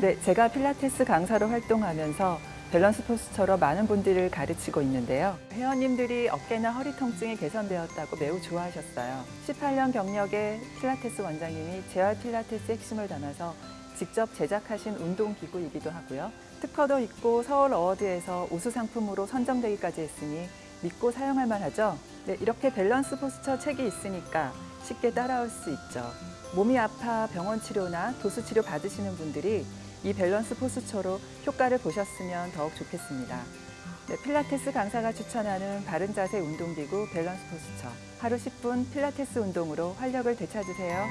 네, 제가 필라테스 강사로 활동하면서 밸런스 포스처로 많은 분들을 가르치고 있는데요. 회원님들이 어깨나 허리 통증이 개선되었다고 매우 좋아하셨어요. 18년 경력의 필라테스 원장님이 재활 필라테스 핵심을 담아서 직접 제작하신 운동기구이기도 하고요. 특허도 있고 서울 어워드에서 우수 상품으로 선정되기까지 했으니 믿고 사용할 만하죠. 네, 이렇게 밸런스 포스처 책이 있으니까 쉽게 따라올 수 있죠. 몸이 아파 병원 치료나 도수 치료 받으시는 분들이 이 밸런스 포스처로 효과를 보셨으면 더욱 좋겠습니다. 네, 필라테스 강사가 추천하는 바른 자세 운동기구 밸런스 포스처. 하루 10분 필라테스 운동으로 활력을 되찾으세요.